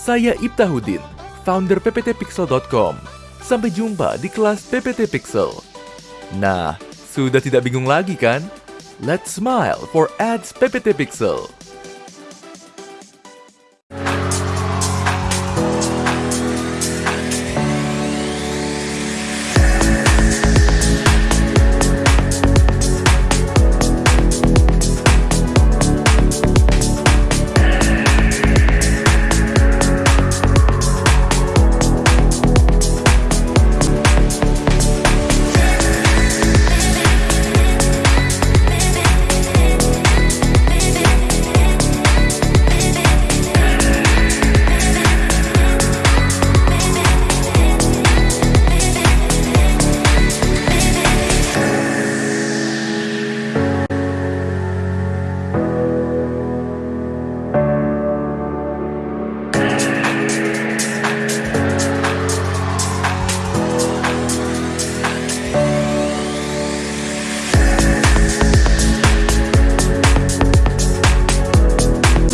Saya Ibtahuddin, founder pptpixel.com. Sampai jumpa di kelas PPT Pixel. Nah, sudah tidak bingung lagi kan? Let's smile for ads PPT Pixel.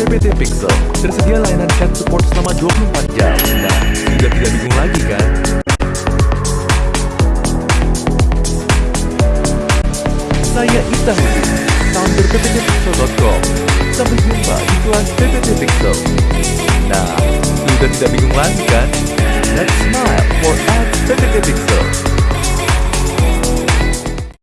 PPT Pixel tersedia layanan chat support selama 24 jam. Nah, sudah tidak bingung lagi kan? Saya Ibtahuddin, founder pptpixel.com. Sampai jumpa di kelas PPT Pixel. Nah, sudah tidak bingung lagi kan? Let's smile for ads PPT Pixel.